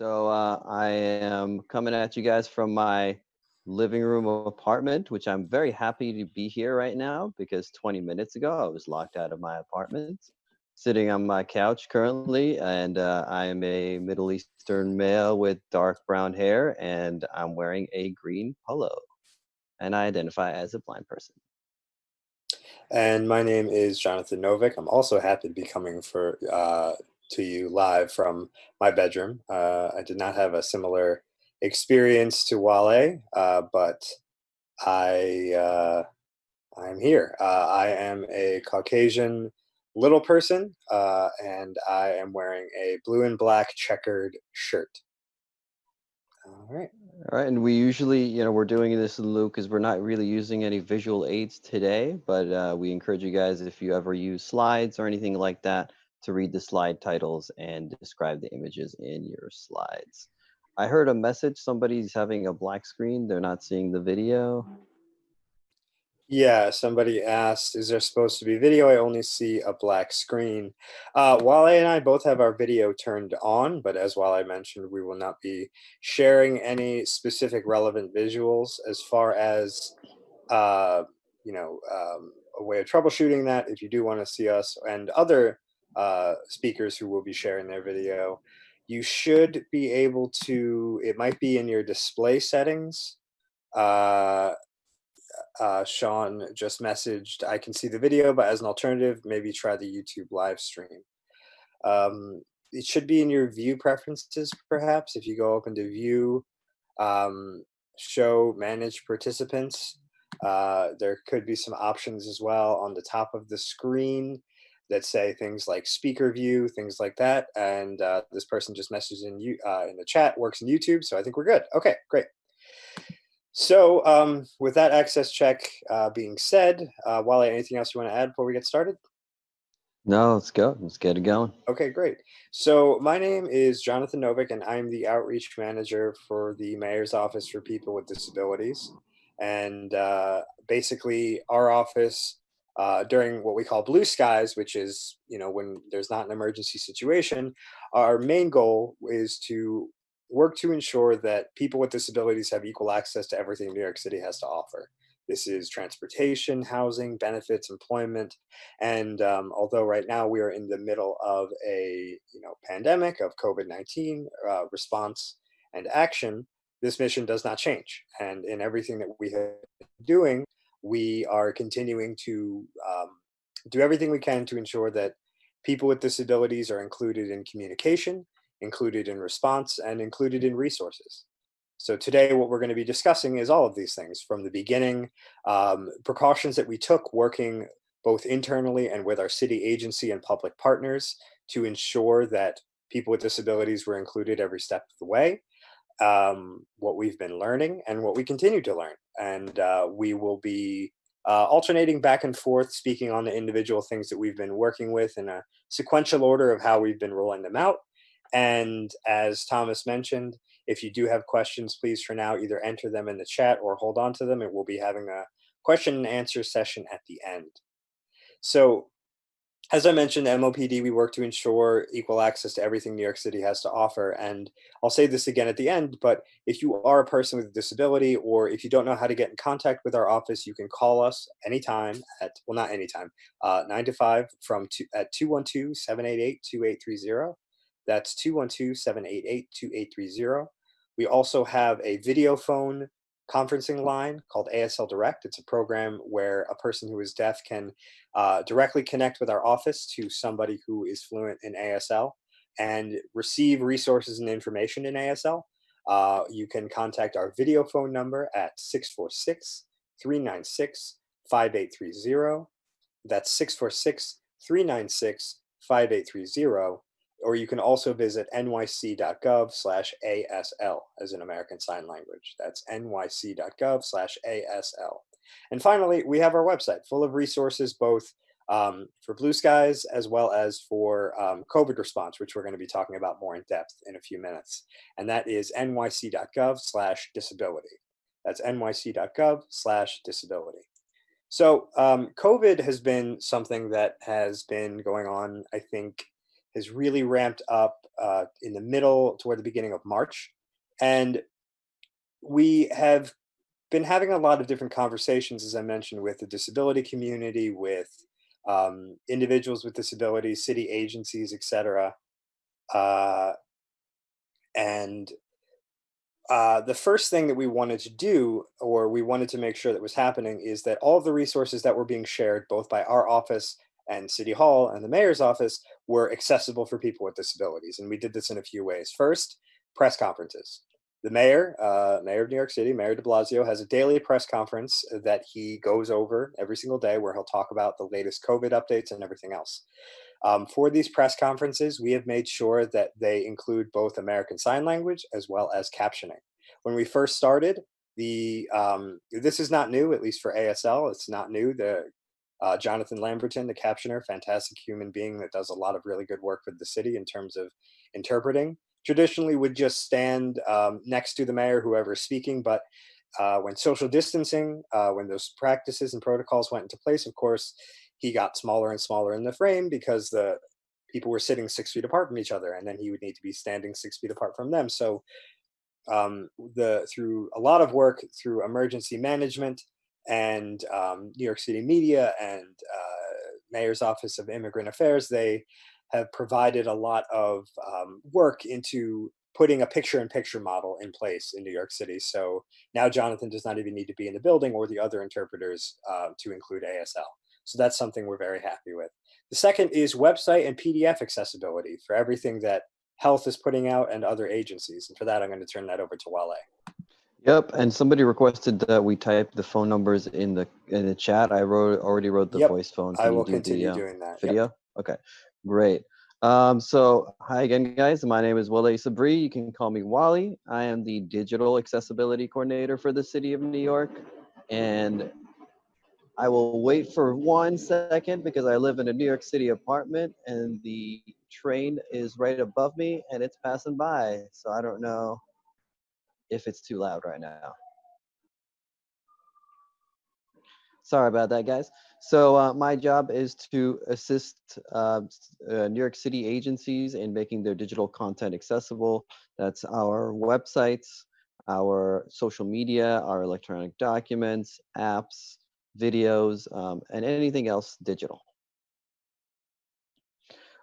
So uh, I am coming at you guys from my living room apartment, which I'm very happy to be here right now because 20 minutes ago I was locked out of my apartment, sitting on my couch currently, and uh, I am a Middle Eastern male with dark brown hair, and I'm wearing a green polo, and I identify as a blind person. And my name is Jonathan Novick. I'm also happy to be coming for uh, to you live from my bedroom. Uh, I did not have a similar experience to Wale, uh, but I uh, I'm here. Uh, I am a Caucasian little person, uh, and I am wearing a blue and black checkered shirt. All right. All right, and we usually, you know, we're doing this in lieu because we're not really using any visual aids today, but uh, we encourage you guys if you ever use slides or anything like that to read the slide titles and describe the images in your slides. I heard a message, somebody's having a black screen, they're not seeing the video. Yeah, somebody asked, is there supposed to be video? I only see a black screen. Uh, Wale and I both have our video turned on, but as Wale mentioned, we will not be sharing any specific relevant visuals as far as, uh, you know, um, a way of troubleshooting that. If you do want to see us and other uh, speakers who will be sharing their video, you should be able to, it might be in your display settings, uh, uh, Sean just messaged, I can see the video, but as an alternative, maybe try the YouTube live stream. Um, it should be in your view preferences, perhaps, if you go open to view, um, show manage participants. Uh, there could be some options as well on the top of the screen that say things like speaker view, things like that. And uh, this person just messaged in you uh, in the chat, works in YouTube, so I think we're good. Okay, great. So um, with that access check uh, being said, uh, Wale, anything else you want to add before we get started? No, let's go. Let's get it going. Okay, great. So my name is Jonathan Novick, and I'm the outreach manager for the Mayor's Office for People with Disabilities. And uh, basically, our office uh, during what we call blue skies, which is you know when there's not an emergency situation, our main goal is to work to ensure that people with disabilities have equal access to everything New York City has to offer. This is transportation, housing, benefits, employment, and um, although right now we are in the middle of a you know pandemic of COVID-19 uh, response and action, this mission does not change. And in everything that we have been doing, we are continuing to um, do everything we can to ensure that people with disabilities are included in communication, included in response, and included in resources. So today what we're going to be discussing is all of these things from the beginning, um, precautions that we took working both internally and with our city agency and public partners to ensure that people with disabilities were included every step of the way, um, what we've been learning and what we continue to learn. And uh, we will be uh, alternating back and forth, speaking on the individual things that we've been working with in a sequential order of how we've been rolling them out. And as Thomas mentioned, if you do have questions, please for now either enter them in the chat or hold on to them and we'll be having a question and answer session at the end. So as I mentioned, MOPD, we work to ensure equal access to everything New York City has to offer. And I'll say this again at the end, but if you are a person with a disability or if you don't know how to get in contact with our office, you can call us anytime at, well, not anytime, uh, 9 to 5 from two, at 212-788-2830. That's 212-788-2830. We also have a video phone conferencing line called ASL Direct. It's a program where a person who is deaf can uh, directly connect with our office to somebody who is fluent in ASL and receive resources and information in ASL. Uh, you can contact our video phone number at 646-396-5830. That's 646-396-5830 or you can also visit nyc.gov slash ASL as an American Sign Language. That's nyc.gov slash ASL. And finally, we have our website full of resources, both um, for Blue Skies as well as for um, COVID response, which we're going to be talking about more in depth in a few minutes. And that is nyc.gov slash disability. That's nyc.gov slash disability. So um, COVID has been something that has been going on, I think, has really ramped up uh, in the middle toward the beginning of March. And we have been having a lot of different conversations, as I mentioned, with the disability community, with um, individuals with disabilities, city agencies, etc. Uh, and uh, the first thing that we wanted to do, or we wanted to make sure that was happening, is that all of the resources that were being shared, both by our office and City Hall and the mayor's office, were accessible for people with disabilities. And we did this in a few ways. First, press conferences. The mayor, uh, mayor of New York City, Mayor de Blasio, has a daily press conference that he goes over every single day where he'll talk about the latest COVID updates and everything else. Um, for these press conferences, we have made sure that they include both American Sign Language as well as captioning. When we first started, the um, this is not new, at least for ASL. It's not new. The uh, Jonathan Lamberton, the captioner, fantastic human being that does a lot of really good work for the city in terms of interpreting. Traditionally, would just stand um, next to the mayor, whoever is speaking, but uh, when social distancing, uh, when those practices and protocols went into place, of course, he got smaller and smaller in the frame because the people were sitting six feet apart from each other, and then he would need to be standing six feet apart from them. So, um, the through a lot of work through emergency management and um, New York City media and uh, Mayor's Office of Immigrant Affairs, they have provided a lot of um, work into putting a picture-in-picture model in place in New York City. So now Jonathan does not even need to be in the building or the other interpreters uh, to include ASL. So that's something we're very happy with. The second is website and PDF accessibility for everything that health is putting out and other agencies. And for that, I'm going to turn that over to Wale. Yep, and somebody requested that we type the phone numbers in the in the chat. I wrote already wrote the Yep, voice phone. I Can you will do continue the uh, doing that. Yep. video? Okay, great. Um, so hi again, guys. My name is Wale Sabri. You can call me Wally. I am the digital accessibility coordinator for the city of New York, and I will wait for one second because I live in a New York City apartment and the train is right above me and it's passing by. So I don't know if it's too loud right now. Sorry about that, guys. So uh, my job is to assist uh, uh, New York City agencies in making their digital content accessible. That's our websites, our social media, our electronic documents, apps, videos, um, and anything else digital.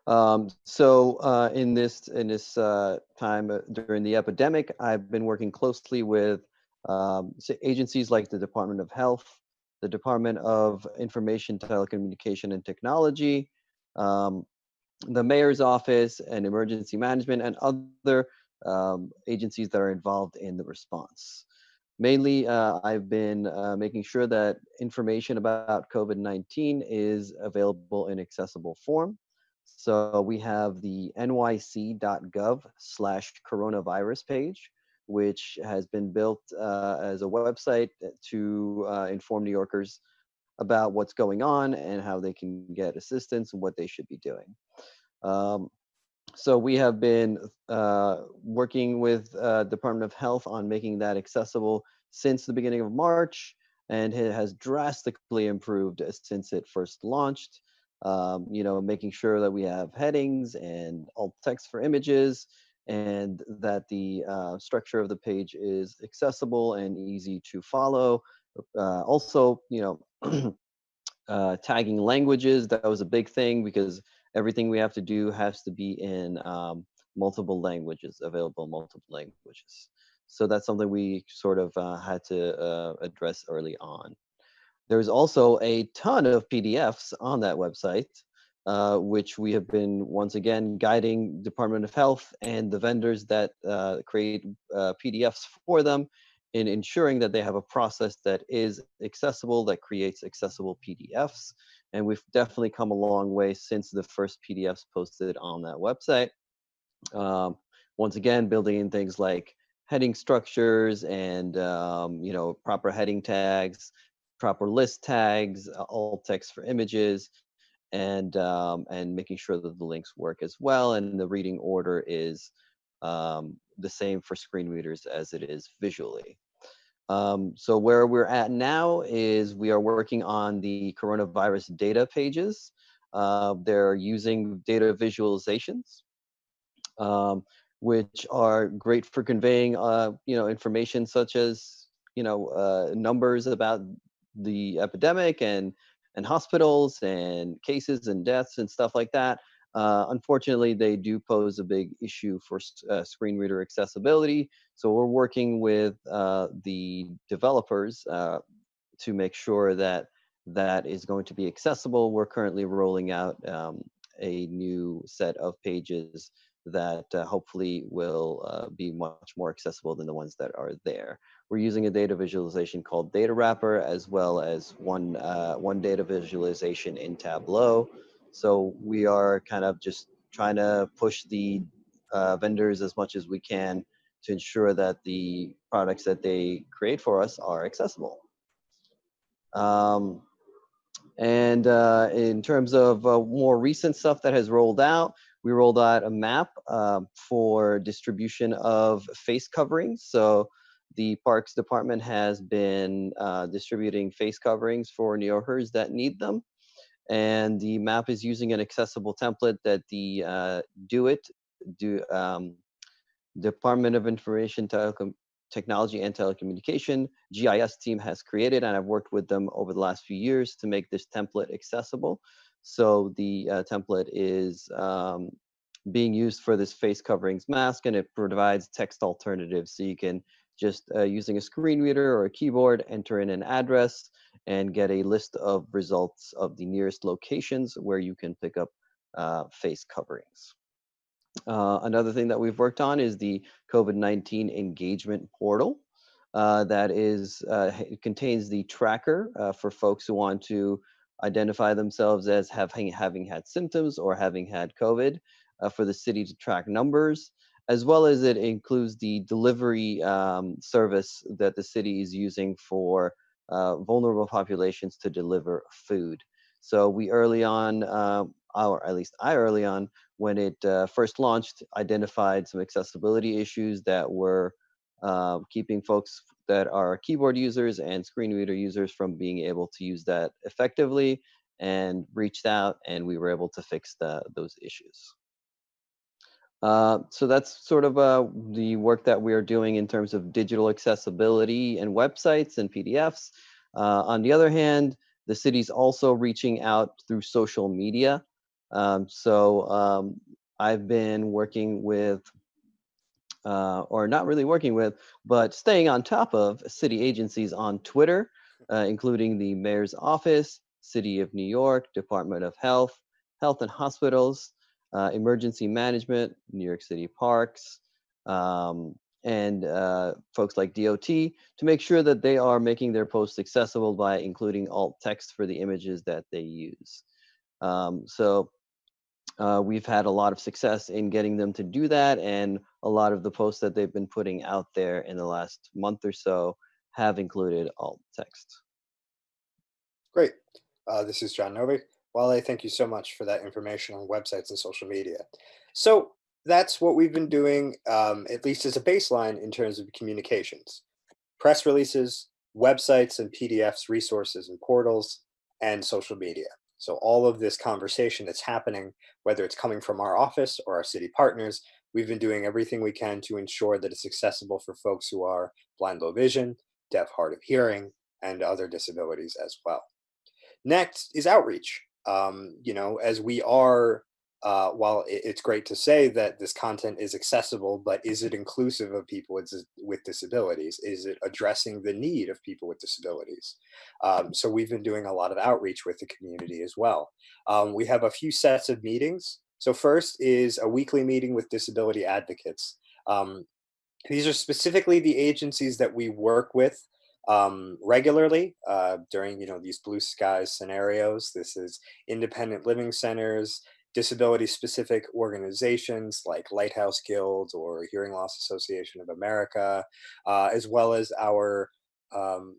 Um, so uh, in this in this uh, time uh, during the epidemic, I've been working closely with um, agencies like the Department of Health, the Department of Information, Telecommunication, and Technology, um, the Mayor's Office, and Emergency Management, and other um, agencies that are involved in the response. Mainly, uh, I've been uh, making sure that information about COVID-19 is available in accessible form. So we have the nyc.gov slash coronavirus page, which has been built uh, as a website to uh, inform New Yorkers about what's going on and how they can get assistance and what they should be doing. Um, so we have been uh, working with uh, Department of Health on making that accessible since the beginning of March, and it has drastically improved since it first launched. Um, you know, making sure that we have headings and alt text for images, and that the uh, structure of the page is accessible and easy to follow. Uh, also, you know, uh, tagging languages that was a big thing because everything we have to do has to be in um, multiple languages available multiple languages so that's something we sort of uh, had to uh, address early on there's also a ton of pdfs on that website uh, which we have been once again guiding department of health and the vendors that uh, create uh, pdfs for them in ensuring that they have a process that is accessible, that creates accessible PDFs. And we've definitely come a long way since the first PDFs posted on that website. Um, once again, building in things like heading structures and um, you know proper heading tags, proper list tags, uh, alt text for images, and um, and making sure that the links work as well, and the reading order is um, the same for screen readers as it is visually. Um, so where we're at now is we are working on the coronavirus data pages. Uh, they're using data visualizations, um, which are great for conveying, uh, you know, information such as, you know, uh, numbers about the epidemic and and hospitals and cases and deaths and stuff like that. Uh, unfortunately, they do pose a big issue for uh, screen reader accessibility. So we're working with uh, the developers uh, to make sure that that is going to be accessible. We're currently rolling out um, a new set of pages that uh, hopefully will uh, be much more accessible than the ones that are there. We're using a data visualization called Datawrapper as well as one, uh, one data visualization in Tableau. So we are kind of just trying to push the uh, vendors as much as we can to ensure that the products that they create for us are accessible. Um, and uh, in terms of uh, more recent stuff that has rolled out, we rolled out a map uh, for distribution of face coverings. So the Parks Department has been uh, distributing face coverings for New Yorkers that need them. And the map is using an accessible template that the uh, DOIT, do, um, Department of Information Telecom Technology and Telecommunication GIS team has created, and I've worked with them over the last few years to make this template accessible. So the uh, template is um, being used for this face coverings mask, and it provides text alternatives. So you can just uh, using a screen reader or a keyboard, enter in an address and get a list of results of the nearest locations where you can pick up uh, face coverings. Uh, another thing that we've worked on is the COVID-19 engagement portal. Uh, that is, uh, contains the tracker uh, for folks who want to identify themselves as having, having had symptoms or having had COVID uh, for the city to track numbers, as well as it includes the delivery um, service that the city is using for uh, vulnerable populations to deliver food. So we early on, or at least I early on, when it uh, first launched, identified some accessibility issues that were uh, keeping folks that are keyboard users and screen reader users from being able to use that effectively and reached out and we were able to fix the, those issues. Uh, so that's sort of uh, the work that we are doing in terms of digital accessibility and websites and PDFs. Uh, on the other hand, the city's also reaching out through social media um, so um, I've been working with, uh, or not really working with, but staying on top of city agencies on Twitter, uh, including the mayor's office, City of New York, Department of Health, Health and Hospitals, uh, Emergency Management, New York City Parks, um, and uh, folks like DOT to make sure that they are making their posts accessible by including alt text for the images that they use. Um, so uh, we've had a lot of success in getting them to do that, and a lot of the posts that they've been putting out there in the last month or so have included alt text. Great. Uh, this is John Novick. Wale, thank you so much for that information on websites and social media. So that's what we've been doing, um, at least as a baseline in terms of communications. Press releases, websites and PDFs, resources and portals, and social media. So all of this conversation that's happening, whether it's coming from our office or our city partners, we've been doing everything we can to ensure that it's accessible for folks who are blind, low vision, deaf, hard of hearing, and other disabilities as well. Next is outreach. Um, you know, as we are uh, while it's great to say that this content is accessible, but is it inclusive of people with, with disabilities? Is it addressing the need of people with disabilities? Um, so we've been doing a lot of outreach with the community as well. Um, we have a few sets of meetings. So first is a weekly meeting with disability advocates. Um, these are specifically the agencies that we work with um, regularly uh, during you know these blue skies scenarios. This is independent living centers, disability specific organizations like Lighthouse Guild or Hearing Loss Association of America, uh, as well as our um,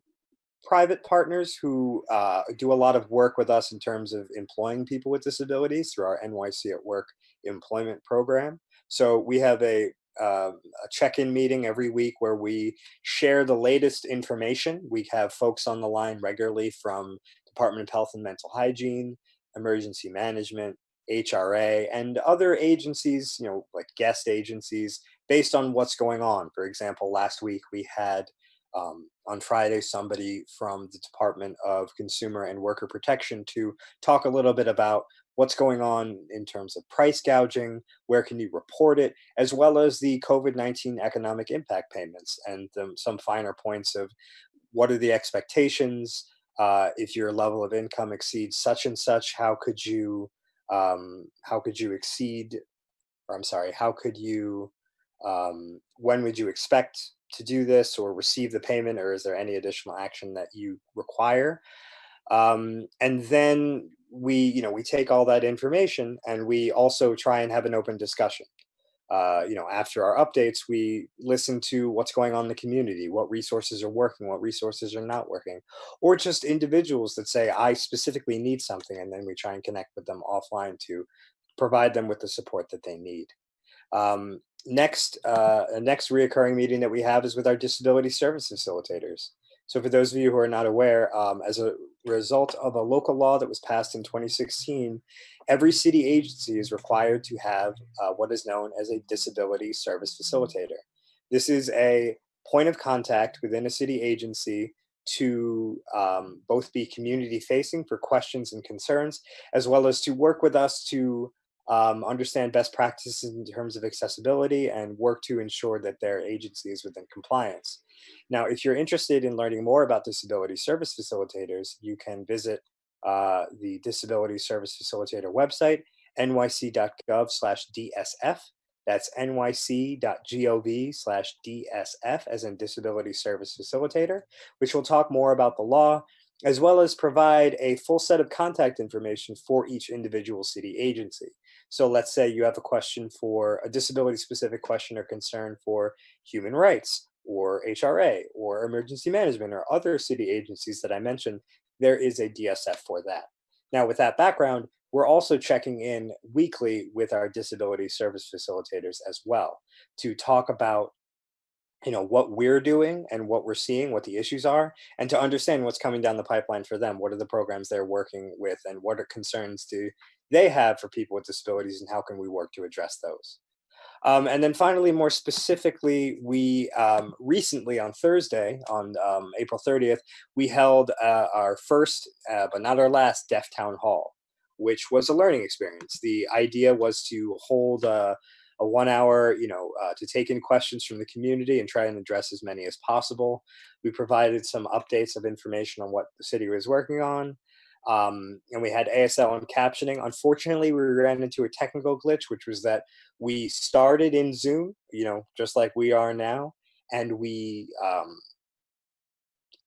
private partners who uh, do a lot of work with us in terms of employing people with disabilities through our NYC at Work employment program. So we have a, uh, a check-in meeting every week where we share the latest information. We have folks on the line regularly from Department of Health and Mental Hygiene, emergency management, HRA, and other agencies, you know, like guest agencies, based on what's going on. For example, last week we had um, on Friday somebody from the Department of Consumer and Worker Protection to talk a little bit about what's going on in terms of price gouging, where can you report it, as well as the COVID-19 economic impact payments and um, some finer points of what are the expectations, uh, if your level of income exceeds such and such, how could you um, how could you exceed, or I'm sorry, how could you, um, when would you expect to do this or receive the payment, or is there any additional action that you require? Um, and then we, you know, we take all that information and we also try and have an open discussion uh, you know, after our updates, we listen to what's going on in the community, what resources are working, what resources are not working, or just individuals that say, I specifically need something, and then we try and connect with them offline to provide them with the support that they need. Um, next, uh, next reoccurring meeting that we have is with our disability service facilitators. So for those of you who are not aware, um, as a result of a local law that was passed in 2016, every city agency is required to have uh, what is known as a disability service facilitator. This is a point of contact within a city agency to um, both be community facing for questions and concerns, as well as to work with us to um, understand best practices in terms of accessibility and work to ensure that their agency is within compliance. Now, if you're interested in learning more about disability service facilitators, you can visit uh, the Disability Service Facilitator website, nyc.gov slash DSF. That's nyc.gov slash DSF, as in Disability Service Facilitator, which will talk more about the law, as well as provide a full set of contact information for each individual city agency. So let's say you have a question for a disability specific question or concern for human rights or HRA or emergency management or other city agencies that I mentioned, there is a DSF for that. Now with that background, we're also checking in weekly with our disability service facilitators as well to talk about you know what we're doing and what we're seeing what the issues are and to understand what's coming down the pipeline for them what are the programs they're working with and what are concerns do they have for people with disabilities and how can we work to address those um, and then finally, more specifically, we um, recently on Thursday, on um, April 30th, we held uh, our first, uh, but not our last, Deaf Town Hall, which was a learning experience. The idea was to hold a, a one hour, you know, uh, to take in questions from the community and try and address as many as possible. We provided some updates of information on what the city was working on. Um, and we had ASL and captioning. Unfortunately, we ran into a technical glitch, which was that we started in Zoom, you know, just like we are now, and we um,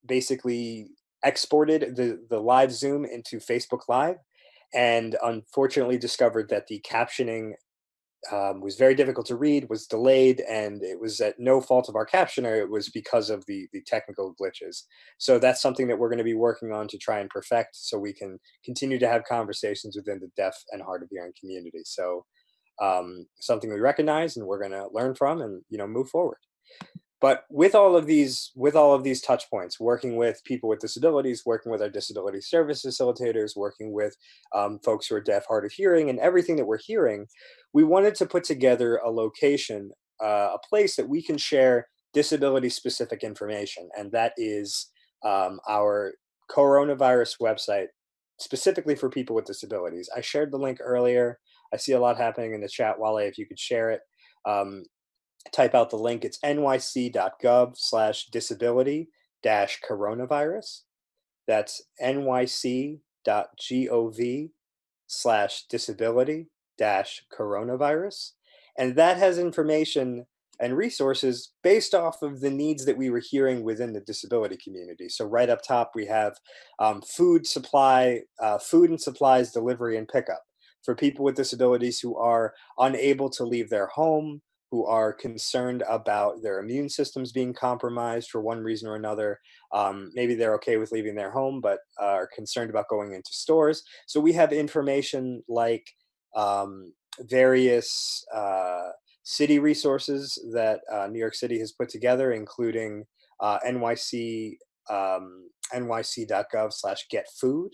basically exported the, the live Zoom into Facebook Live and unfortunately discovered that the captioning um, was very difficult to read, was delayed, and it was at no fault of our captioner. It was because of the, the technical glitches. So that's something that we're going to be working on to try and perfect so we can continue to have conversations within the deaf and hard of hearing community. So um, something we recognize and we're going to learn from and you know move forward. But with all of these, with all of these touch points, working with people with disabilities, working with our disability service facilitators, working with um, folks who are deaf, hard of hearing, and everything that we're hearing, we wanted to put together a location, uh, a place that we can share disability specific information. And that is um, our coronavirus website, specifically for people with disabilities. I shared the link earlier. I see a lot happening in the chat, Wale, if you could share it. Um, type out the link. It's nyc.gov slash disability dash coronavirus. That's nyc.gov slash disability dash coronavirus. And that has information and resources based off of the needs that we were hearing within the disability community. So right up top, we have um, food supply, uh, food and supplies delivery and pickup for people with disabilities who are unable to leave their home, who are concerned about their immune systems being compromised for one reason or another. Um, maybe they're okay with leaving their home, but uh, are concerned about going into stores. So we have information like um, various uh, city resources that uh, New York City has put together, including uh, NYC, um, nyc.gov slash get food,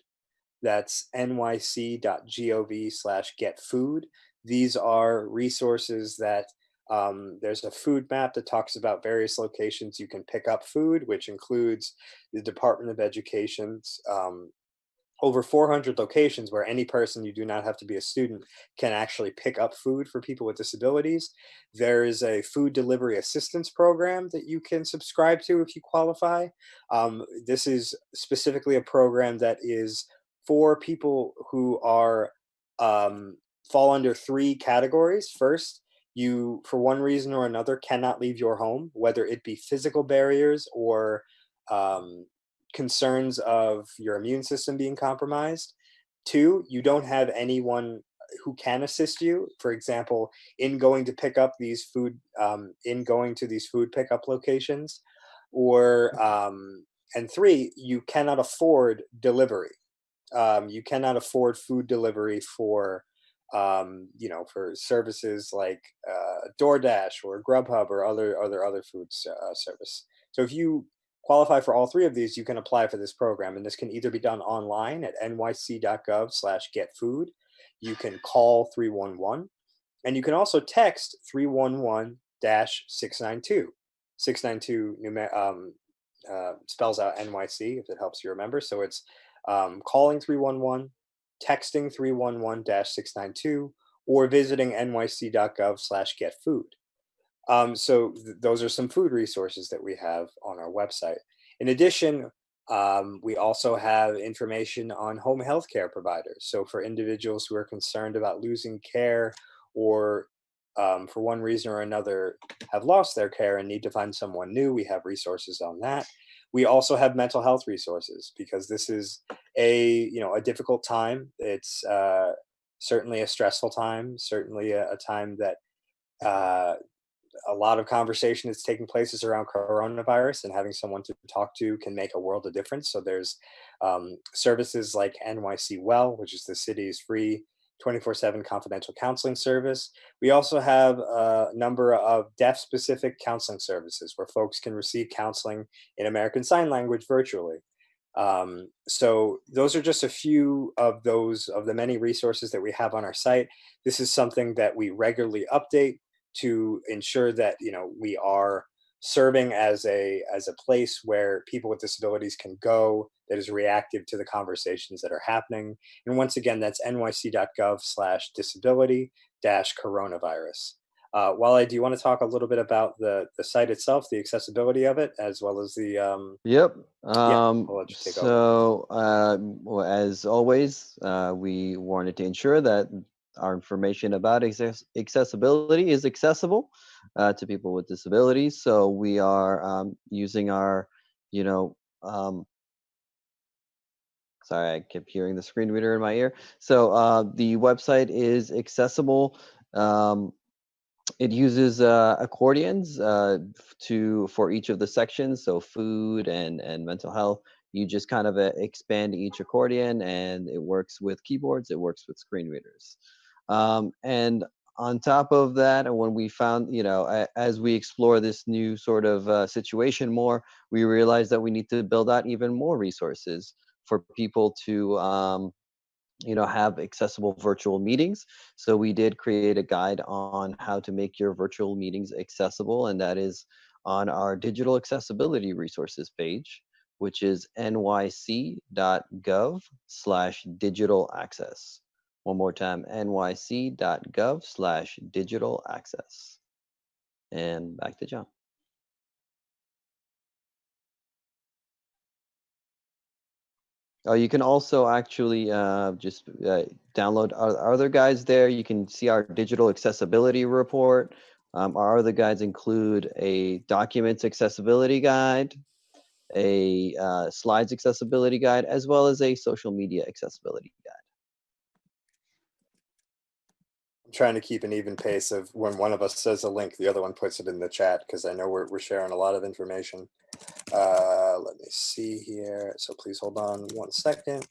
That's nyc.gov slash get food. These are resources that um, there's a food map that talks about various locations you can pick up food, which includes the Department of Education's um, over 400 locations where any person, you do not have to be a student, can actually pick up food for people with disabilities. There is a food delivery assistance program that you can subscribe to if you qualify. Um, this is specifically a program that is for people who are um, fall under three categories. First, you, for one reason or another, cannot leave your home, whether it be physical barriers or um, concerns of your immune system being compromised. Two, you don't have anyone who can assist you. For example, in going to pick up these food, um, in going to these food pickup locations, or um, and three, you cannot afford delivery. Um, you cannot afford food delivery for um, you know, for services like uh, DoorDash or Grubhub or other other other food uh, service. So if you qualify for all three of these, you can apply for this program, and this can either be done online at nyc.gov/getfood. You can call 311, and you can also text 311-692. 692 um, uh, spells out NYC if it helps you remember. So it's um, calling 311 texting 311-692, or visiting nyc.gov slash get food. Um, so th those are some food resources that we have on our website. In addition, um, we also have information on home health care providers. So for individuals who are concerned about losing care or um, for one reason or another have lost their care and need to find someone new, we have resources on that. We also have mental health resources because this is a you know a difficult time. It's uh, certainly a stressful time, certainly a, a time that uh, a lot of conversation that's taking place is around coronavirus and having someone to talk to can make a world of difference. So there's um, services like NYC Well, which is the city's free 24-7 confidential counseling service. We also have a number of deaf-specific counseling services where folks can receive counseling in American Sign Language virtually. Um, so those are just a few of those of the many resources that we have on our site. This is something that we regularly update to ensure that you know we are serving as a as a place where people with disabilities can go that is reactive to the conversations that are happening. And once again, that's nyc.gov slash disability dash coronavirus. Uh, Wale, do you want to talk a little bit about the, the site itself, the accessibility of it, as well as the... Um, yep. Um, yeah, so, uh, well, as always, uh, we wanted to ensure that our information about access accessibility is accessible uh, to people with disabilities. So we are um, using our, you know, um, sorry, I kept hearing the screen reader in my ear. So uh, the website is accessible. Um, it uses uh, accordions uh, to for each of the sections. So food and and mental health. You just kind of uh, expand each accordion, and it works with keyboards. It works with screen readers. Um, and on top of that, and when we found, you know, as we explore this new sort of uh, situation more, we realized that we need to build out even more resources for people to, um, you know, have accessible virtual meetings. So we did create a guide on how to make your virtual meetings accessible, and that is on our digital accessibility resources page, which is nyc.gov slash digital access. One more time, nyc.gov slash digital access. And back to John. Oh, you can also actually uh, just uh, download our, other guides there. You can see our digital accessibility report. Um, our other guides include a documents accessibility guide, a uh, slides accessibility guide, as well as a social media accessibility guide. I'm trying to keep an even pace of when one of us says a link, the other one puts it in the chat because I know we're, we're sharing a lot of information. Uh, let me see here. So please hold on one second.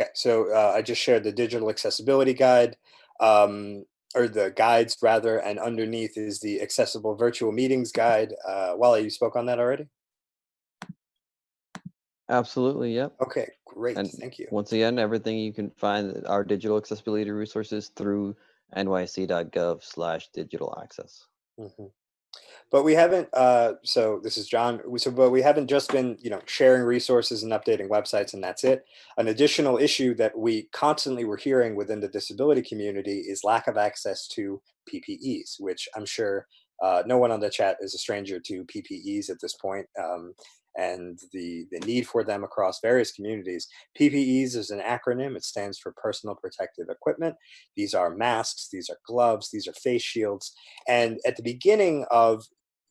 Okay, so uh, I just shared the digital accessibility guide, um, or the guides rather, and underneath is the accessible virtual meetings guide. Uh, Wally, you spoke on that already? Absolutely, yep. Okay, great. And Thank you. once again, everything you can find our digital accessibility resources through nyc.gov slash digital access. Mhm. But we haven't. Uh, so this is John. So, but we haven't just been, you know, sharing resources and updating websites, and that's it. An additional issue that we constantly were hearing within the disability community is lack of access to PPEs, which I'm sure uh, no one on the chat is a stranger to PPEs at this point, um, and the the need for them across various communities. PPEs is an acronym. It stands for Personal Protective Equipment. These are masks. These are gloves. These are face shields. And at the beginning of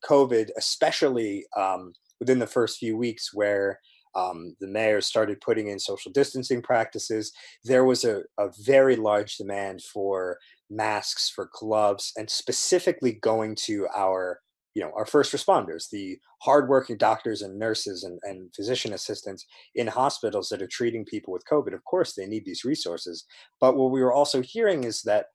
COVID, especially um, within the first few weeks where um, the mayor started putting in social distancing practices, there was a, a very large demand for masks, for gloves, and specifically going to our you know our first responders the hardworking doctors and nurses and, and physician assistants in hospitals that are treating people with covid of course they need these resources but what we were also hearing is that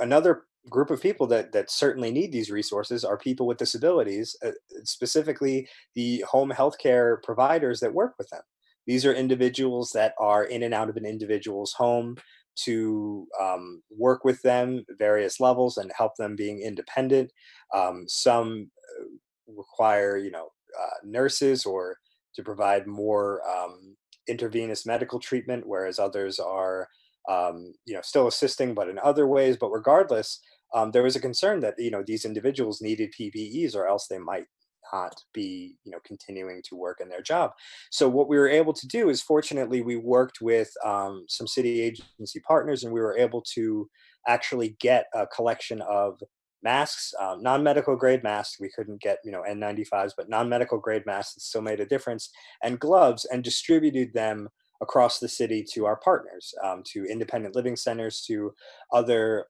another group of people that that certainly need these resources are people with disabilities, uh, specifically the home healthcare providers that work with them. These are individuals that are in and out of an individual's home to um, work with them various levels and help them being independent. Um, some uh, require, you know, uh, nurses or to provide more um, intravenous medical treatment, whereas others are um, you know, still assisting, but in other ways. But regardless, um, there was a concern that you know these individuals needed PPEs, or else they might not be you know continuing to work in their job. So what we were able to do is, fortunately, we worked with um, some city agency partners, and we were able to actually get a collection of masks, um, non-medical grade masks. We couldn't get you know N95s, but non-medical grade masks that still made a difference, and gloves, and distributed them across the city to our partners, um, to independent living centers, to other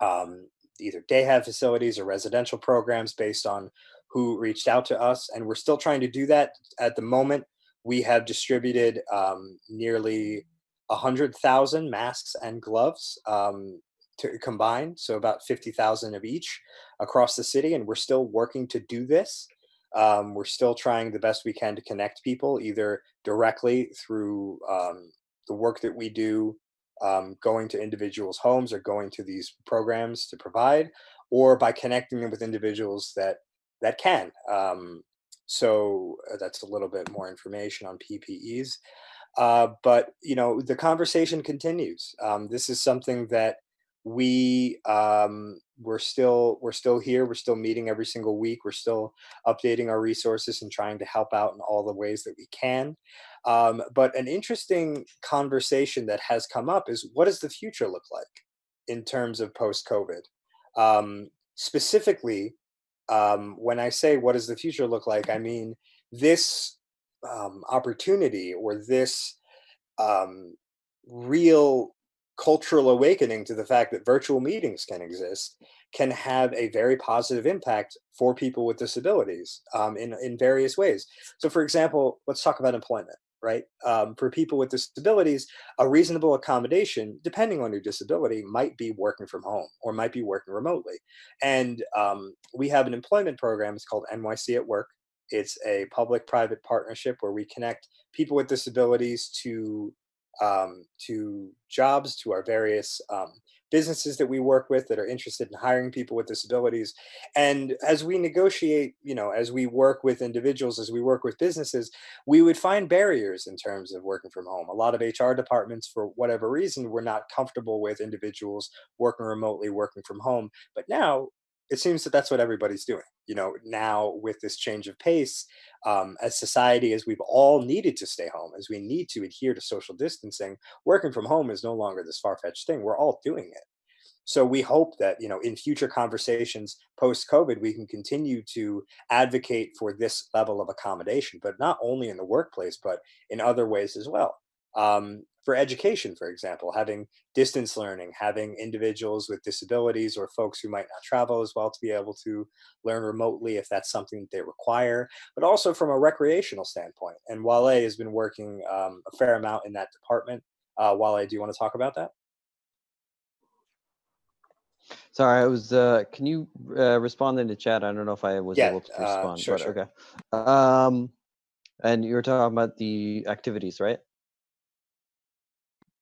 um, either day hab facilities or residential programs based on who reached out to us. And we're still trying to do that at the moment. We have distributed um, nearly 100,000 masks and gloves um, to combine, so about 50,000 of each across the city. And we're still working to do this. Um, we're still trying the best we can to connect people, either directly through um, the work that we do, um, going to individuals' homes or going to these programs to provide, or by connecting them with individuals that that can. Um, so uh, that's a little bit more information on PPEs. Uh, but you know, the conversation continues. Um, this is something that we um, we're still we're still here we're still meeting every single week we're still updating our resources and trying to help out in all the ways that we can um, but an interesting conversation that has come up is what does the future look like in terms of post covid um, specifically um, when i say what does the future look like i mean this um, opportunity or this um, real cultural awakening to the fact that virtual meetings can exist can have a very positive impact for people with disabilities um, in, in various ways. So for example, let's talk about employment, right? Um, for people with disabilities, a reasonable accommodation, depending on your disability, might be working from home or might be working remotely. And um, we have an employment program, it's called NYC at Work. It's a public-private partnership where we connect people with disabilities to um, to jobs, to our various um, businesses that we work with that are interested in hiring people with disabilities. And as we negotiate, you know, as we work with individuals, as we work with businesses, we would find barriers in terms of working from home. A lot of HR departments, for whatever reason, were not comfortable with individuals working remotely, working from home. But now it seems that that's what everybody's doing. You know, now with this change of pace, um, as society, as we've all needed to stay home, as we need to adhere to social distancing, working from home is no longer this far-fetched thing. We're all doing it. So we hope that you know in future conversations post COVID, we can continue to advocate for this level of accommodation, but not only in the workplace, but in other ways as well. Um, for education, for example, having distance learning, having individuals with disabilities or folks who might not travel as well to be able to learn remotely if that's something that they require, but also from a recreational standpoint. And Wale has been working um, a fair amount in that department. Uh, Wale, do you want to talk about that? Sorry, I was. Uh, can you uh, respond in the chat? I don't know if I was Yeah, able to uh, respond. sure, but sure. okay. Um, And you were talking about the activities, right?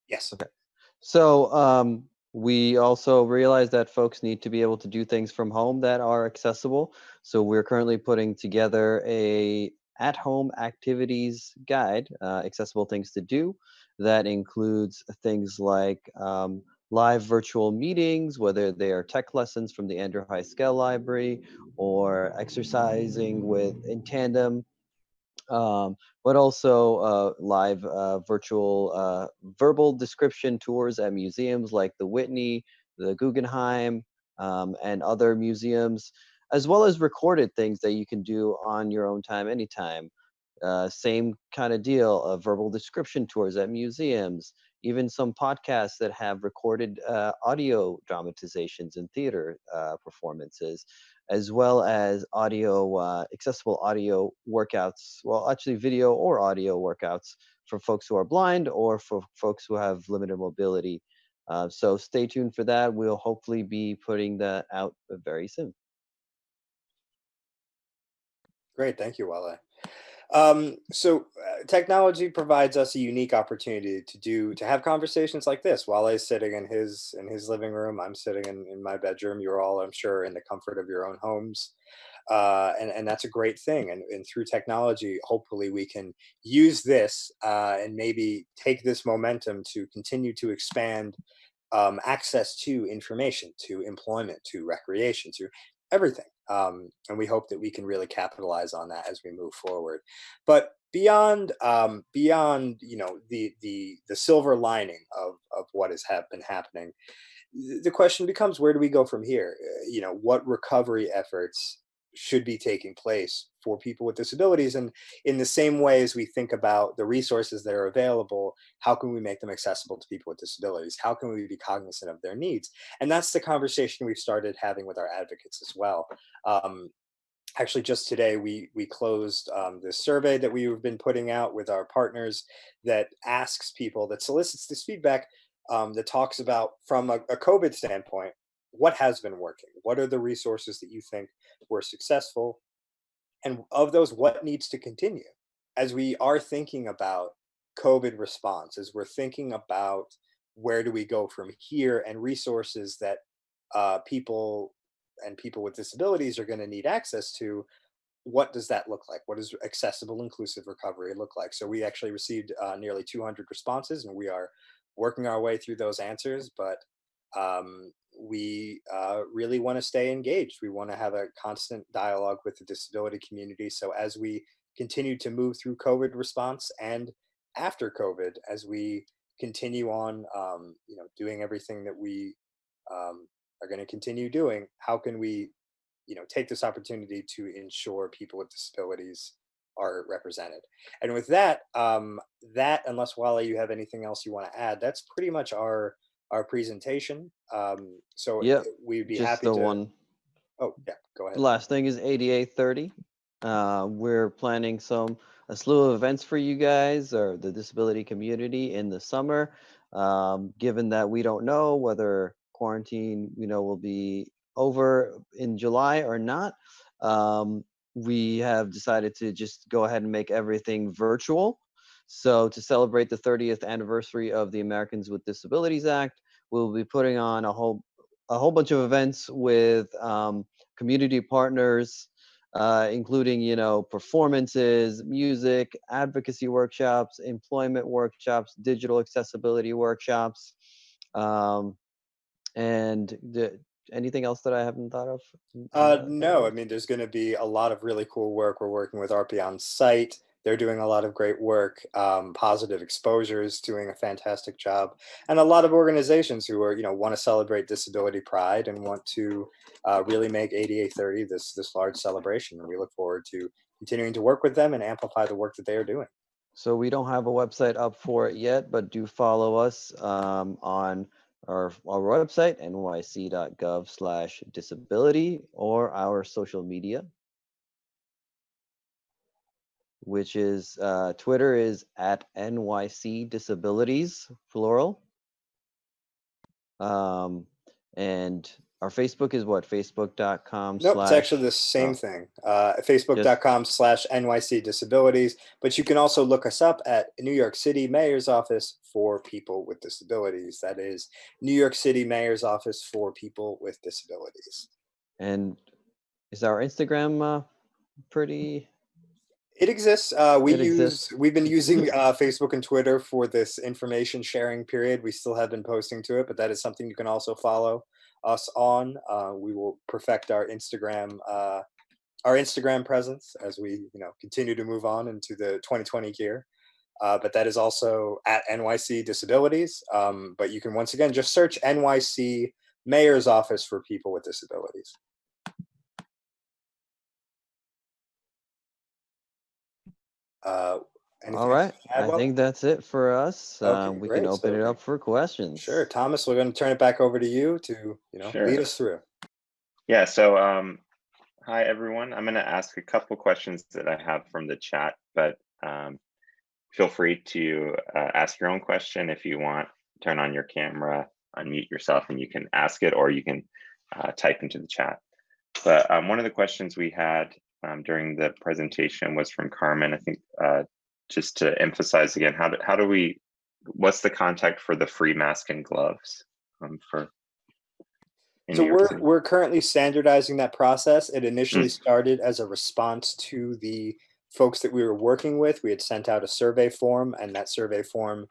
Yes. Okay. So um, we also realize that folks need to be able to do things from home that are accessible. So we're currently putting together a at-home activities guide, uh, accessible things to do, that includes things like um, live virtual meetings, whether they are tech lessons from the Andrew Heiskell Library or exercising with in tandem um, but also uh, live uh, virtual uh, verbal description tours at museums like the Whitney, the Guggenheim, um, and other museums, as well as recorded things that you can do on your own time, anytime. Uh, same kind of deal of verbal description tours at museums, even some podcasts that have recorded uh, audio dramatizations and theater uh, performances as well as audio, uh, accessible audio workouts. Well, actually, video or audio workouts for folks who are blind or for folks who have limited mobility. Uh, so stay tuned for that. We'll hopefully be putting that out very soon. Great, thank you, Wale. Um, so uh, technology provides us a unique opportunity to do to have conversations like this. While Wale's sitting in his in his living room, I'm sitting in, in my bedroom. You're all, I'm sure, in the comfort of your own homes. Uh, and, and that's a great thing. And, and through technology, hopefully we can use this uh, and maybe take this momentum to continue to expand um, access to information, to employment, to recreation, to everything. Um, and we hope that we can really capitalize on that as we move forward. But beyond um, beyond you know the the the silver lining of of what has have been happening, the question becomes where do we go from here? Uh, you know, what recovery efforts should be taking place for people with disabilities and in the same way as we think about the resources that are available how can we make them accessible to people with disabilities? How can we be cognizant of their needs? And that's the conversation we've started having with our advocates as well. Um, actually just today we we closed um, this survey that we've been putting out with our partners that asks people that solicits this feedback um, that talks about from a, a covid standpoint what has been working? What are the resources that you think were successful and of those what needs to continue? As we are thinking about covid response as we're thinking about where do we go from here and resources that uh, people and people with disabilities are going to need access to what does that look like? What does accessible inclusive recovery look like? So we actually received uh, nearly 200 responses and we are working our way through those answers but um, we uh, really want to stay engaged. We want to have a constant dialogue with the disability community. So as we continue to move through COVID response and after COVID, as we continue on, um, you know, doing everything that we um, are going to continue doing, how can we, you know, take this opportunity to ensure people with disabilities are represented? And with that, um, that unless Wale, you have anything else you want to add, that's pretty much our our presentation. Um, so Yep, we'd be just happy the to. one. Oh, yeah, go The ahead. last thing is ADA 30. Uh, we're planning some a slew of events for you guys or the disability community in the summer. Um, given that we don't know whether quarantine, you know, will be over in July or not, um, we have decided to just go ahead and make everything virtual. So to celebrate the 30th anniversary of the Americans with Disabilities Act, we'll be putting on a whole a whole bunch of events with um, community partners, uh, including you know performances, music, advocacy workshops, employment workshops, digital accessibility workshops, um, and the, anything else that I haven't thought of. Uh, no, I mean, there's going to be a lot of really cool work. We're working with RP on site. They're doing a lot of great work. Um, Positive Exposure is doing a fantastic job, and a lot of organizations who are, you know, want to celebrate disability pride and want to uh, really make ADA 30 this this large celebration. And we look forward to continuing to work with them and amplify the work that they are doing. So we don't have a website up for it yet, but do follow us um, on our, our website, nyc.gov slash disability, or our social media, which is uh, Twitter is at NYC Disabilities, plural. Um, and our Facebook is what? Facebook.com Nope, slash. it's actually the same oh. thing. Uh, Facebook.com slash NYC Disabilities. But you can also look us up at New York City Mayor's Office for People with Disabilities. That is New York City Mayor's Office for People with Disabilities. And is our Instagram uh, pretty? It exists. Uh, we It use. exists. We've been using uh, Facebook and Twitter for this information sharing period. We still have been posting to it, but that is something you can also follow us on. Uh, we will perfect our Instagram, uh, our Instagram presence as we, you know, continue to move on into the 2020 year. Uh, but that is also at NYC Disabilities. Um, but you can once again just search NYC Mayor's Office for People with Disabilities. Uh, anything All else right. to add, I Will? think that's it for us. Okay, Um, we great. can open So it up for questions. Sure, Thomas, we're going to turn it back over to you to, you know, Sure. lead us through. Yeah, so um, hi everyone. I'm going to ask a couple questions that I have from the chat, but um, feel free to uh, ask your own question if you want. Turn on your camera, unmute yourself, and you can ask it, or you can uh, type into the chat. But um, one of the questions we had um, during the presentation was from Carmen. I think uh, just to emphasize again, how do, how do we? What's the contact for the free mask and gloves um, for? So we're we're currently standardizing that process. It Mm. initially started as a response to the folks that we were working with. We had sent out a survey form, and that survey form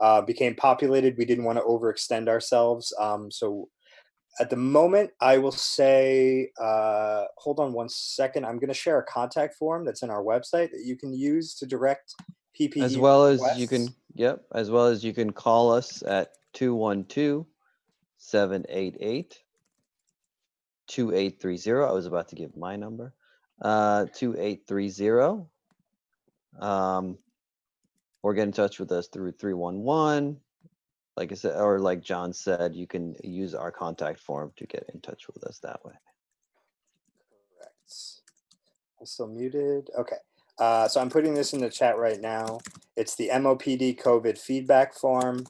uh, became populated. We didn't want to overextend ourselves, um, so at the moment, I will say, uh, hold on one second. I'm going to share a contact form that's in our website that you can use to direct PPE. As well as you can, yep, as well as you can call us at 212 788 2830. I was about to give my number. Uh 2830. Um or get in touch with us through 311. Like I said, or like John said, you can use our contact form to get in touch with us that way. Correct. I'm still muted. Okay. Uh, so I'm putting this in the chat right now. It's the MOPD COVID feedback form.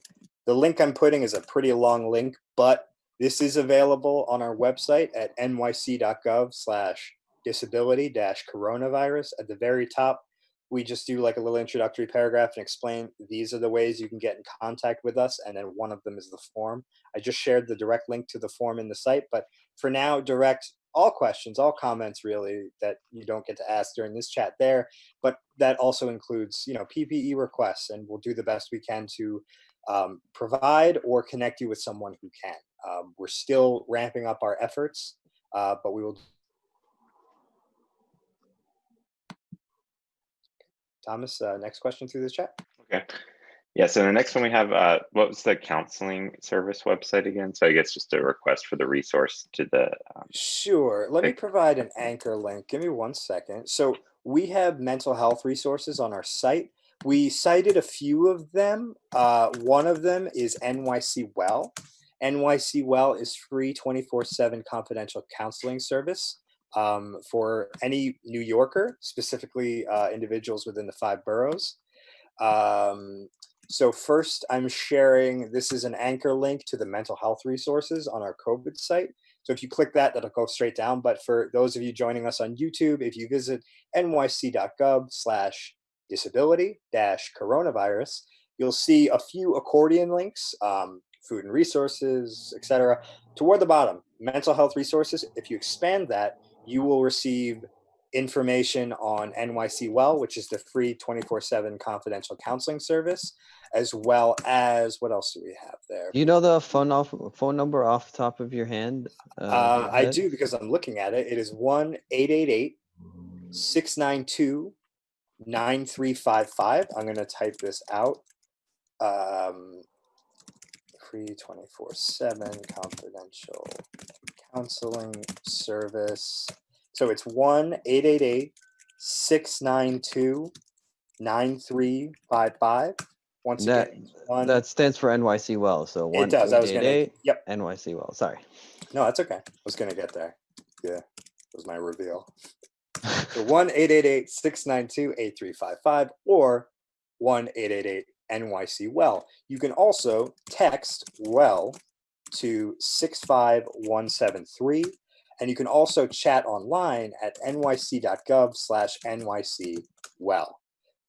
The link I'm putting is a pretty long link, but this is available on our website at nyc.gov slash disability dash coronavirus. At the very top, we just do like a little introductory paragraph and explain these are the ways you can get in contact with us. And then one of them is the form. I just shared the direct link to the form in the site, but for now, direct all questions, all comments really that you don't get to ask during this chat there. But that also includes, you know, PPE requests, and we'll do the best we can to um, provide or connect you with someone who can. Um, we're still ramping up our efforts, uh, but we will. Thomas, uh, next question through the chat. Okay. Yeah, so the next one we have, uh, what was the counseling service website again? So I guess just a request for the resource to the, um, Sure. Let me provide an anchor link. Give me one second. So we have mental health resources on our site. We cited a few of them. Uh, one of them is NYC Well. NYC Well is free 24 7 confidential counseling service um, for any New Yorker, specifically uh, individuals within the five boroughs. Um, so first, I'm sharing, this is an anchor link to the mental health resources on our COVID site. So if you click that, that'll go straight down. But for those of you joining us on YouTube, if you visit nyc.gov slash disability dash coronavirus, you'll see a few accordion links, um, food and resources, etc. Toward the bottom, mental health resources. If you expand that, you will receive information on NYC Well, which is the free 24 7 confidential counseling service, as well as what else do we have there? Do you know the phone off phone number off the top of your hand? Uh, I do because I'm looking at it. It is 1 888 692 9355. I'm going to type this out. Um, free 24 7 confidential counseling service. So it's 1 888 692 9355. Once That again, one, that stands for NYC Well. So one it does. I was 888 yep. NYC Well. Sorry. No, that's okay. I was going to get there. Yeah, was my reveal. So 1 888 692 8355 or 1 888 NYC Well. You can also text Well 65173. And you can also chat online at nyc.gov slash nycwell.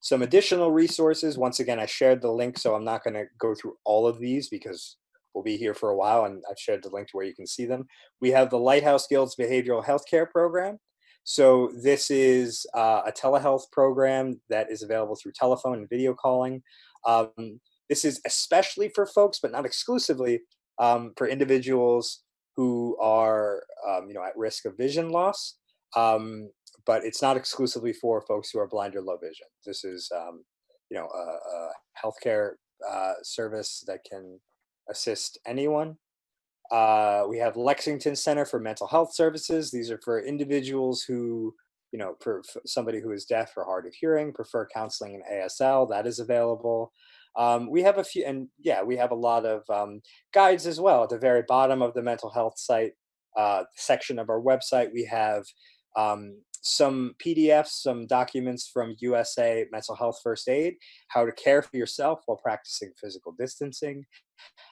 Some additional resources. Once again, I shared the link, so I'm not going to go through all of these because we'll be here for a while and I've shared the link to where you can see them. We have the Lighthouse Guilds Behavioral Healthcare Program. So this is uh, a telehealth program that is available through telephone and video calling. Um, this is especially for folks, but not exclusively, um, for individuals who are um, you know at risk of vision loss. Um, but it's not exclusively for folks who are blind or low vision. This is um, you know a, a healthcare uh, service that can assist anyone. Uh, we have Lexington Center for Mental Health Services. These are for individuals who, you know, for, for somebody who is deaf or hard of hearing, prefer counseling in ASL, that is available. Um, we have a few, and yeah, we have a lot of um, guides as well. At the very bottom of the mental health site uh, section of our website, we have um, some PDFs, some documents from USA Mental Health First Aid, how to care for yourself while practicing physical distancing.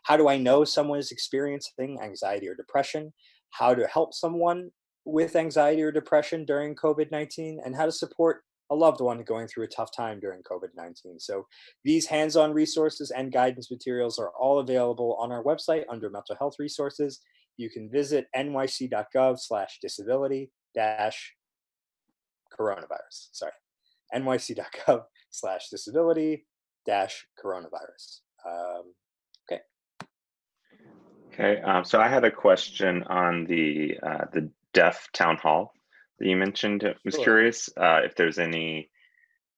How do I know someone is experiencing anxiety or depression? How to help someone with anxiety or depression during COVID 19, and how to support a loved one going through a tough time during COVID 19. So, these hands on resources and guidance materials are all available on our website under mental health resources. You can visit nyc.gov slash disability dash coronavirus. Sorry, nyc.gov slash disability dash coronavirus. Um, okay. Okay. Um, so I had a question on the uh, the deaf town hall that you mentioned. I was sure. curious uh, if there's any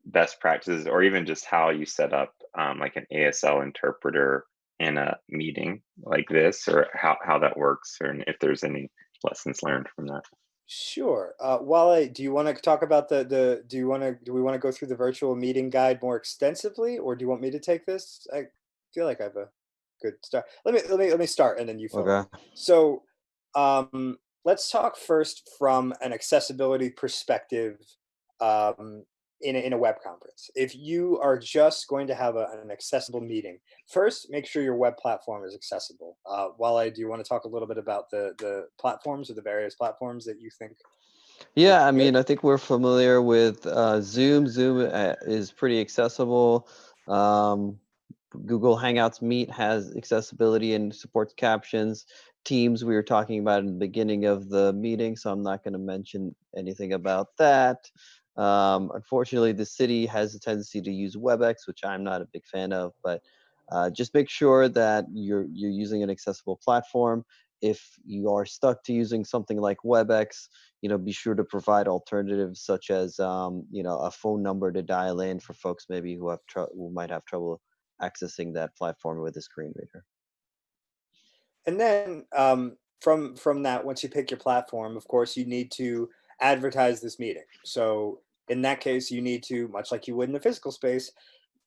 best practices or even just how you set up um, like an ASL interpreter in a meeting like this or how, how that works or if there's any lessons learned from that. Sure. Uh, Wale, do you want to talk about the the? Do you want to? Do we want to go through the virtual meeting guide more extensively, or do you want me to take this? I feel like I have a good start. Let me let me let me start, and then you. Follow. Okay. So, um, let's talk first from an accessibility perspective. Um, in a, in a web conference. If you are just going to have a, an accessible meeting, first make sure your web platform is accessible. Uh, Wale, do you want to talk a little bit about the the platforms or the various platforms that you think? Yeah, I mean, I think we're familiar with uh, Zoom. Zoom uh, is pretty accessible. Um, Google Hangouts Meet has accessibility and supports captions. Teams we were talking about in the beginning of the meeting, so I'm not going to mention anything about that. Um, unfortunately, the city has a tendency to use WebEx, which I'm not a big fan of, but uh, just make sure that you're, you're using an accessible platform. If you are stuck to using something like WebEx, you know, be sure to provide alternatives such as, um, you know, a phone number to dial in for folks maybe who have who might have trouble accessing that platform with a screen reader. And then um, from from that, once you pick your platform, of course, you need to advertise this meeting. So in that case, you need to, much like you would in a physical space,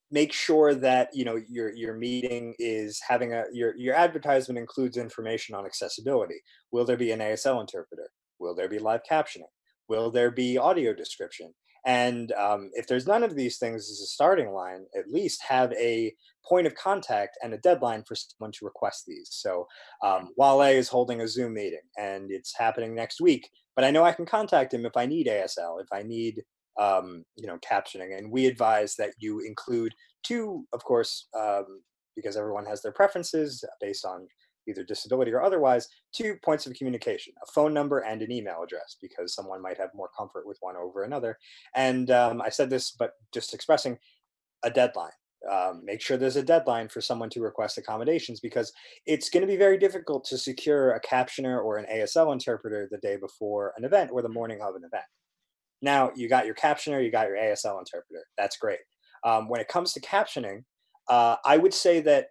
make sure that you know your your meeting is having a your your advertisement includes information on accessibility. Will there be an ASL interpreter? Will there be live captioning? Will there be audio description? And um, if there's none of these things as a starting line, at least have a point of contact and a deadline for someone to request these. So um, Wale is holding a Zoom meeting and it's happening next week, but I know I can contact him if I need ASL, if I need um, you know, captioning. And we advise that you include two, of course, um, because everyone has their preferences based on either disability or otherwise, two points of communication, a phone number and an email address, because someone might have more comfort with one over another. And um, I said this, but just expressing a deadline. Um, make sure there's a deadline for someone to request accommodations because it's going to be very difficult to secure a captioner or an ASL interpreter the day before an event or the morning of an event. Now you got your captioner, you got your ASL interpreter. That's great. Um, when it comes to captioning, uh, I would say that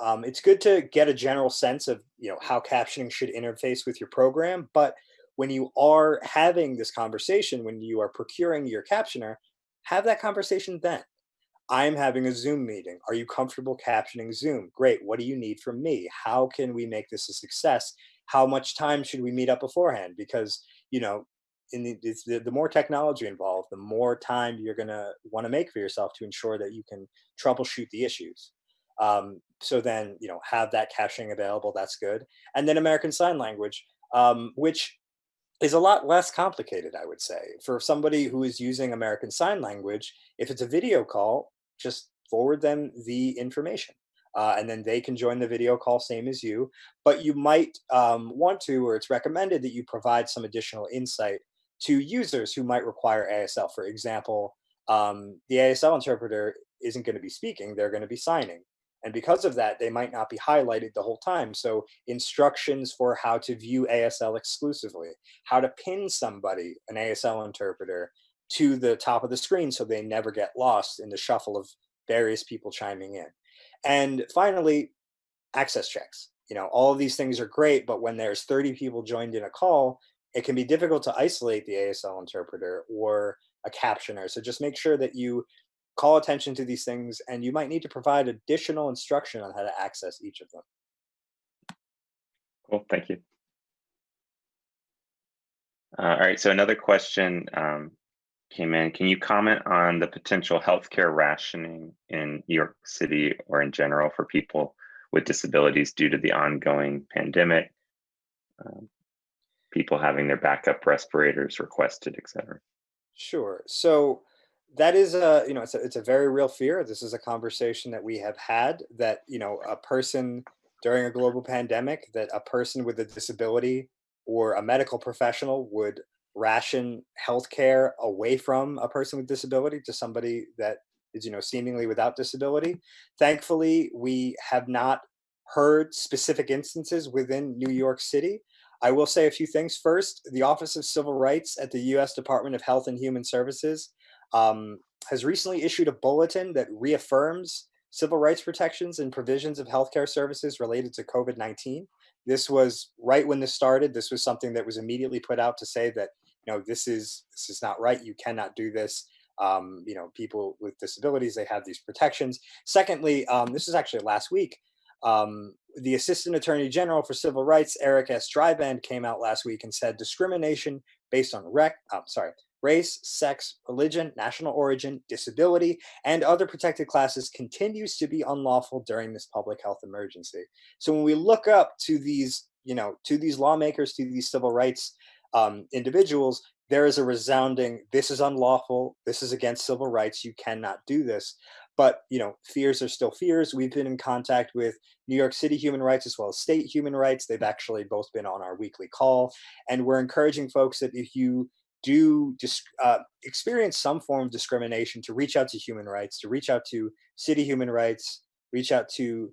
um, it's good to get a general sense of you know how captioning should interface with your program. But when you are having this conversation, when you are procuring your captioner, have that conversation then. I'm having a Zoom meeting. Are you comfortable captioning Zoom? Great. What do you need from me? How can we make this a success? How much time should we meet up beforehand? Because you know in the, the, the more technology involved, the more time you're going to want to make for yourself to ensure that you can troubleshoot the issues. Um, so then, you know, have that caching available. That's good. And then American Sign Language, um, which is a lot less complicated, I would say. For somebody who is using American Sign Language, if it's a video call, just forward them the information. Uh, and then they can join the video call same as you. But you might um, want to, or it's recommended that you provide some additional insight to users who might require ASL. For example, um, the ASL interpreter isn't going to be speaking, they're going to be signing. And because of that, they might not be highlighted the whole time. So instructions for how to view ASL exclusively, how to pin somebody, an ASL interpreter, to the top of the screen so they never get lost in the shuffle of various people chiming in. And finally, access checks. You know, all of these things are great, but when there's 30 people joined in a call, it can be difficult to isolate the ASL interpreter or a captioner. So just make sure that you call attention to these things and you might need to provide additional instruction on how to access each of them. Cool, thank you. Uh, all right, so another question um, came in. Can you comment on the potential healthcare rationing in New York City or in general for people with disabilities due to the ongoing pandemic? Um, people having their backup respirators requested, et cetera. Sure. So that is a you know it's a, it's a very real fear. This is a conversation that we have had that you know a person during a global pandemic that a person with a disability or a medical professional would ration healthcare away from a person with disability to somebody that is you know seemingly without disability. Thankfully, we have not heard specific instances within New York City. I will say a few things. First, the Office of Civil Rights at the US Department of Health and Human Services um, has recently issued a bulletin that reaffirms civil rights protections and provisions of healthcare services related to COVID 19. This was right when this started. This was something that was immediately put out to say that, you know, this is this is not right. You cannot do this. Um, you know, people with disabilities, they have these protections. Secondly, um, this is actually last week. Um, the Assistant Attorney General for Civil Rights, Eric S. Dreiband, came out last week and said discrimination based on rec, oh, sorry, race, sex, religion, national origin, disability, and other protected classes continues to be unlawful during this public health emergency. So when we look up to these, you know, to these lawmakers, to these civil rights um, individuals, there is a resounding, this is unlawful, this is against civil rights, you cannot do this. But, you know, fears are still fears. We've been in contact with New York City human rights as well as state human rights. They've actually both been on our weekly call. And we're encouraging folks that if you do uh, experience some form of discrimination to reach out to human rights, to reach out to city human rights, reach out to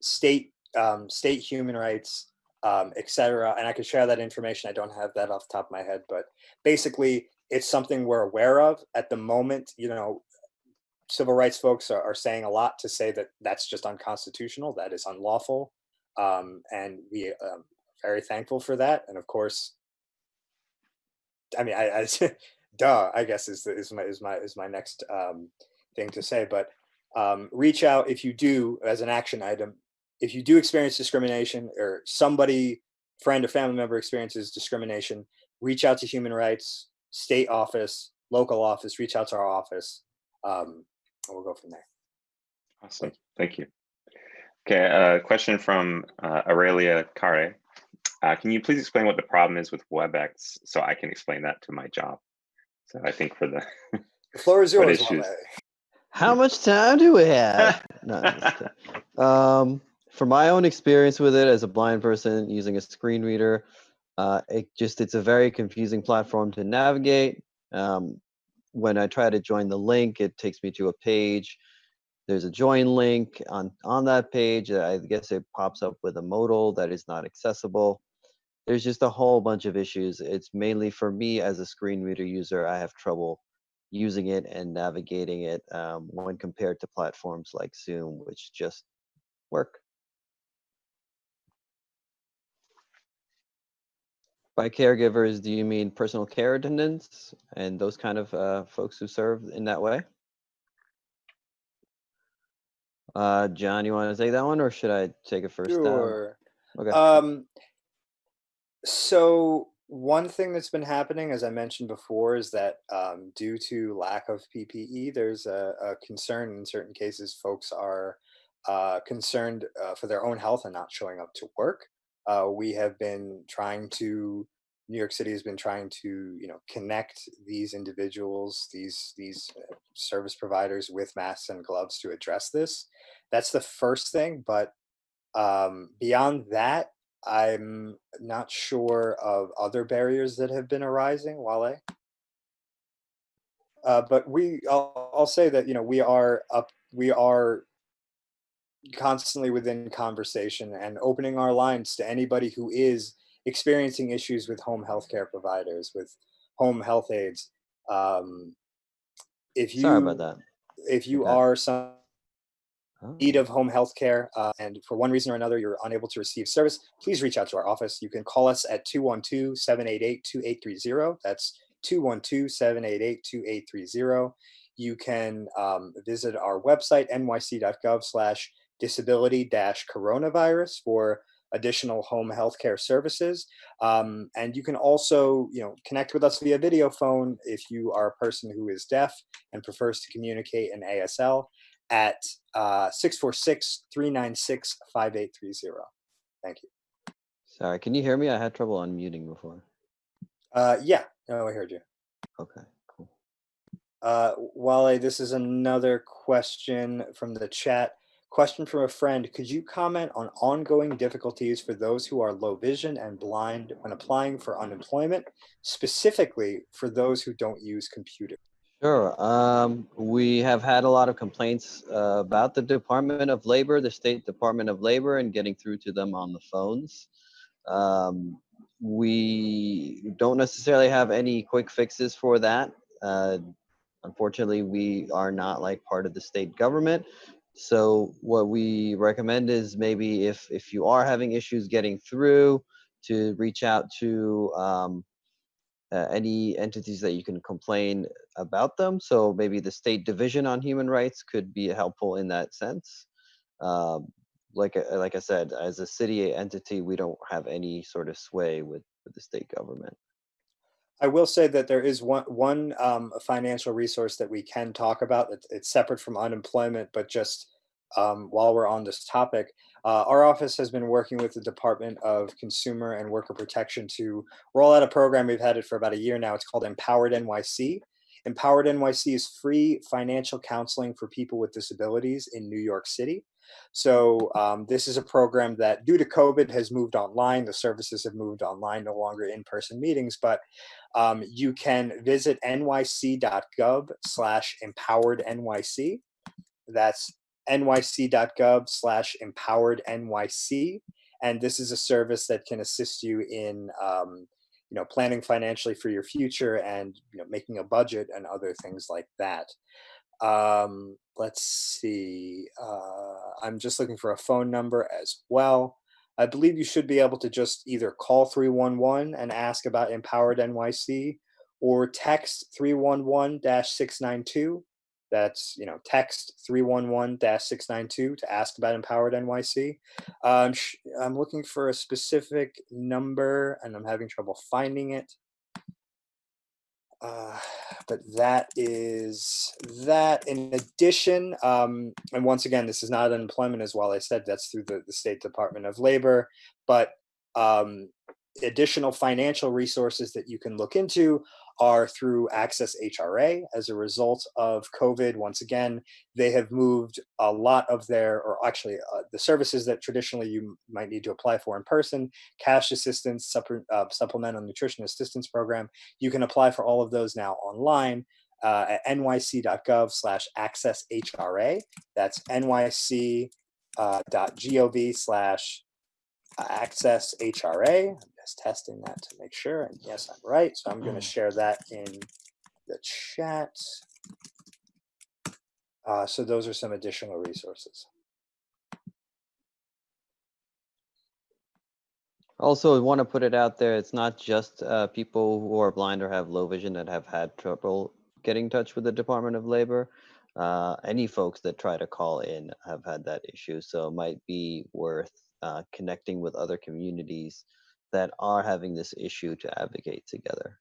state um, state human rights, um, etc. And I can share that information. I don't have that off the top of my head, but basically, it's something we're aware of at the moment. You know, civil rights folks are, are saying a lot to say that that's just unconstitutional, that is unlawful, um, and we um, very thankful for that. And of course, I mean, I, I duh, I guess is is my is my is my next um, thing to say. But um, reach out if you do as an action item. If you do experience discrimination, or somebody, friend or family member experiences discrimination, reach out to human rights, state office, local office. Reach out to our office, um, and we'll go from there. Awesome, thank you. Okay, a uh, question from uh, Aurelia Care. Uh, can you please explain what the problem is with WebEx so I can explain that to my job? So I think for the, the floor is yours. How much time do we have? no, um, for my own experience with it as a blind person using a screen reader, uh, it just it's a very confusing platform to navigate. Um, when I try to join the link, it takes me to a page. There's a join link on on that page. I guess it pops up with a modal that is not accessible there's just a whole bunch of issues. It's mainly for me as a screen reader user, I have trouble using it and navigating it um, when compared to platforms like Zoom, which just work. By caregivers, do you mean personal care attendants and those kind of uh, folks who serve in that way? Uh, John, you want to take that one, or should I take it first? Sure. Okay. Um, so one thing that's been happening, as I mentioned before, is that um, due to lack of PPE, there's a, a, concern in certain cases folks are uh, concerned uh, for their own health and not showing up to work. Uh, we have been trying to New York City has been trying to, you know, connect these individuals, these these uh, service providers with masks and gloves to address this. That's the first thing, but um, beyond that, I'm not sure of other barriers that have been arising. Wale, uh, but we, I'll, I'll say that you know we are up, we are constantly within conversation and opening our lines to anybody who is experiencing issues with home healthcare providers, with home health aides. Um, if you Sorry about that. if you Okay. are some need of home health care uh, and for one reason or another you're unable to receive service, please reach out to our office. You can call us at 212 788 2830. That's 212 788 2830. You can um, visit our website, nyc.gov slash disability dash coronavirus for additional home health care services. Um, and you can also, you know, connect with us via video phone if you are a person who is deaf and prefers to communicate in ASL at uh, 646-396-5830. Thank you. sorry. Can you hear me? I had trouble unmuting before. Uh, yeah, no, I heard you. Okay, cool. Uh, Wale, this is another question from the chat. Question from a friend. Could you comment on ongoing difficulties for those who are low vision and blind when applying for unemployment, specifically for those who don't use computers? Sure. Um, we have had a lot of complaints uh, about the Department of Labor, the State Department of Labor, and getting through to them on the phones. Um, we don't necessarily have any quick fixes for that. Uh, unfortunately, we are not like part of the state government. So what we recommend is maybe if if you are having issues getting through, to reach out to um, uh, any entities that you can complain about them. So maybe the State Division on Human Rights could be helpful in that sense. Um, like I- like I said, as a city entity, we don't have any sort of sway with, with the state government. I will say that there is one one um, financial resource that we can talk about. It's, it's separate from unemployment, but just um, while we're on this topic, uh, our office has been working with the Department of Consumer and Worker Protection to roll out a program. We've had it for about a year now. It's called Empowered NYC. Empowered NYC is free financial counseling for people with disabilities in New York City. So um, this is a program that, due to COVID, has moved online. The services have moved online, no longer in-person meetings, but um, you can visit nyc.gov slash empowered NYC. That's nyc.gov slash empowered NYC. And this is a service that can assist you in, um, you know, planning financially for your future and, you know, making a budget and other things like that. Um, let's see. Uh, I'm just looking for a phone number as well. I believe you should be able to just either call 311 and ask about Empowered NYC or text 311-692. That's, you know, text 311-692 to ask about Empowered NYC. Um, I'm looking for a specific number and I'm having trouble finding it. Uh, but that is that. In addition, um, and once again, this is not unemployment as well. I said that's through the, the State Department of Labor, but um, additional financial resources that you can look into are through Access HRA. As a result of COVID, once again, they have moved a lot of their, or actually uh, the services that traditionally you might need to apply for in person, cash assistance, uh, supplemental nutrition assistance program, you can apply for all of those now online uh, at nyc.gov slash access HRA. That's nyc.gov slash access HRA. I'm testing that to make sure. And yes, I'm right. So I'm going to share that in the chat. Uh, so those are some additional resources. Also, I want to put it out there, it's not just uh, people who are blind or have low vision that have had trouble getting in touch with the Department of Labor. Uh, any folks that try to call in have had that issue. So it might be worth uh, connecting with other communities that are having this issue to advocate together.